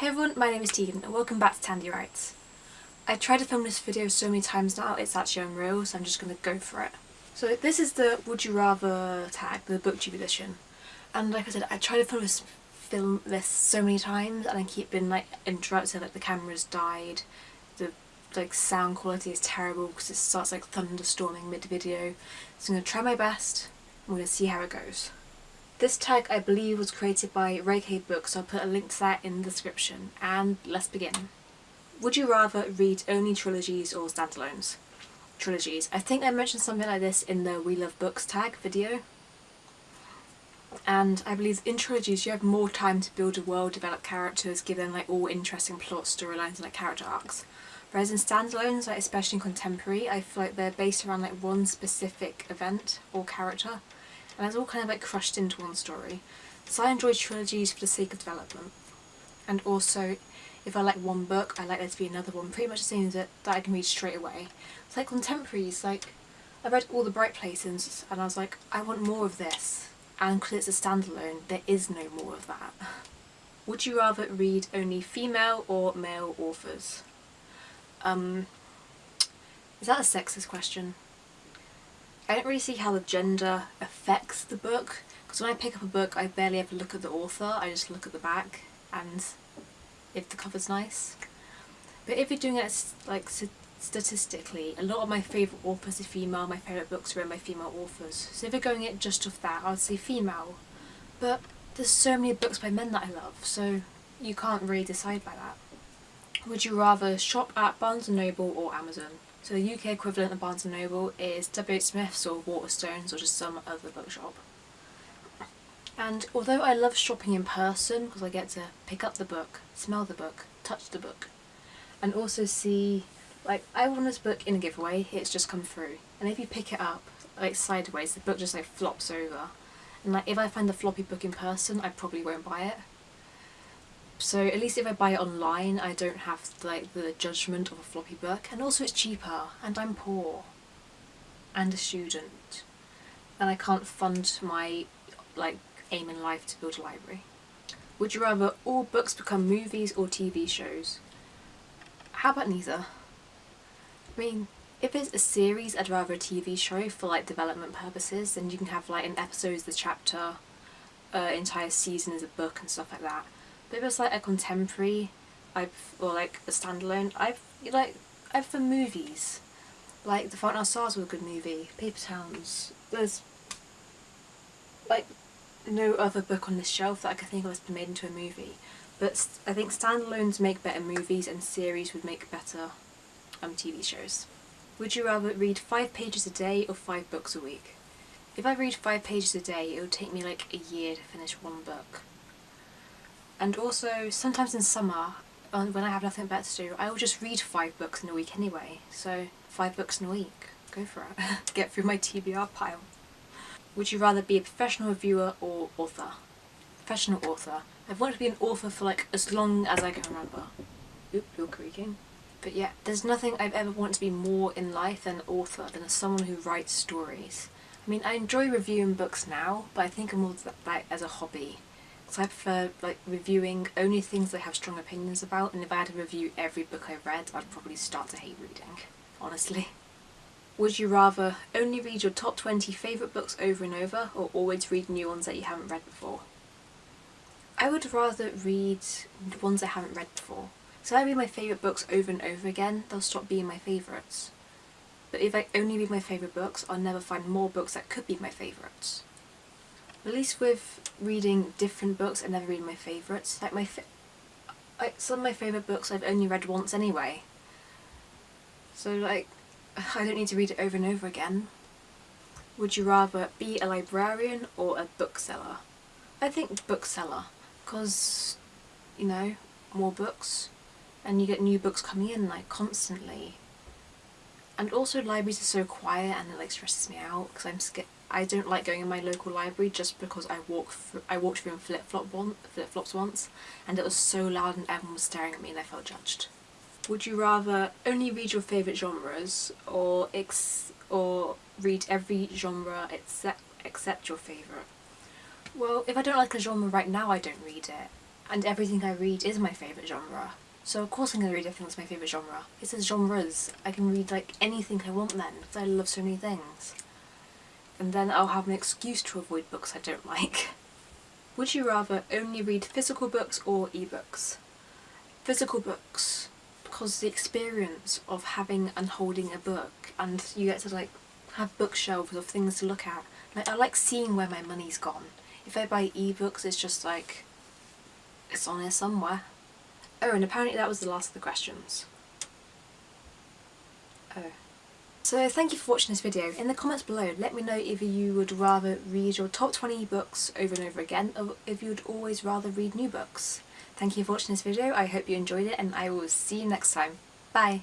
Hey everyone, my name is Tegan and welcome back to Tandy Writes. I tried to film this video so many times now, it's actually unreal, so I'm just going to go for it. So this is the Would You Rather tag, the booktube edition. And like I said, I tried to film this, film this so many times and I keep being like interrupted, like the camera's died, the like sound quality is terrible because it starts like thunderstorming mid-video. So I'm going to try my best, I'm going to see how it goes. This tag I believe was created by K Books, so I'll put a link to that in the description. And let's begin. Would you rather read only trilogies or standalones? Trilogies. I think I mentioned something like this in the We Love Books tag video. And I believe in trilogies you have more time to build a world, develop characters, give them like all interesting plot storylines and like character arcs. Whereas in standalones, like especially in contemporary, I feel like they're based around like one specific event or character and it's all kind of like crushed into one story. So I enjoy trilogies for the sake of development. And also, if I like one book, I like there to be another one, pretty much the same it, that I can read straight away. It's like contemporaries, like, I read all the Bright Places and I was like, I want more of this. And because it's a standalone, there is no more of that. Would you rather read only female or male authors? Um, is that a sexist question? I don't really see how the gender affects the book because when I pick up a book I barely ever look at the author, I just look at the back and if the cover's nice. But if you're doing it like statistically, a lot of my favourite authors are female, my favourite books are written by female authors. So if you're going it just off that, I would say female. But there's so many books by men that I love, so you can't really decide by that. Would you rather shop at Barnes & Noble or Amazon? So the UK equivalent of Barnes & Noble is W.H. Smith's or Waterstones or just some other bookshop. And although I love shopping in person because I get to pick up the book, smell the book, touch the book, and also see, like, I won this book in a giveaway, it's just come through. And if you pick it up, like, sideways, the book just, like, flops over. And, like, if I find the floppy book in person, I probably won't buy it. So at least if I buy it online I don't have like the judgment of a floppy book and also it's cheaper and I'm poor and a student and I can't fund my like aim in life to build a library. Would you rather all books become movies or TV shows? How about neither? I mean, if it's a series, I'd rather a TV show for like development purposes, then you can have like an episode as the chapter, uh, entire season as a book and stuff like that. But it's like a contemporary, I've or like a standalone, I've like I've for movies. Like The Fault in Our Stars was a good movie. Paper Towns. There's like no other book on this shelf that I can think of that's been made into a movie. But I think standalones make better movies and series would make better um, TV shows. Would you rather read five pages a day or five books a week? If I read five pages a day, it would take me like a year to finish one book. And also, sometimes in summer, when I have nothing better to do, I will just read five books in a week anyway. So, five books in a week. Go for it. Get through my TBR pile. Would you rather be a professional reviewer or author? Professional author. I've wanted to be an author for like as long as I can remember. Oop, you're creaking. But yeah, there's nothing I've ever wanted to be more in life than an author, than someone who writes stories. I mean, I enjoy reviewing books now, but I think I'm more like as a hobby. So I prefer like reviewing only things I have strong opinions about and if I had to review every book I read I'd probably start to hate reading, honestly. Would you rather only read your top 20 favourite books over and over or always read new ones that you haven't read before? I would rather read ones I haven't read before. So if I read my favourite books over and over again, they'll stop being my favourites. But if I only read my favourite books, I'll never find more books that could be my favourites. At least with reading different books, I never read my favourites. Like my, some of my favourite books I've only read once anyway. So like, I don't need to read it over and over again. Would you rather be a librarian or a bookseller? I think bookseller, because, you know, more books, and you get new books coming in like constantly. And also libraries are so quiet and it like stresses me out because I'm scared I don't like going in my local library just because I walk through, I walked through in flip flop one flip flops once and it was so loud and everyone was staring at me and I felt judged. Would you rather only read your favourite genres or ex or read every genre except except your favourite? Well, if I don't like a genre right now I don't read it and everything I read is my favourite genre. So of course I'm going to read everything that's my favourite genre. It says genres. I can read like anything I want then, because I love so many things. And then I'll have an excuse to avoid books I don't like. Would you rather only read physical books or ebooks? Physical books, because the experience of having and holding a book and you get to like have bookshelves of things to look at. Like I like seeing where my money's gone. If I buy ebooks it's just like it's on there somewhere. Oh and apparently that was the last of the questions. Oh. So thank you for watching this video. In the comments below let me know if you would rather read your top 20 books over and over again or if you would always rather read new books. Thank you for watching this video, I hope you enjoyed it and I will see you next time. Bye!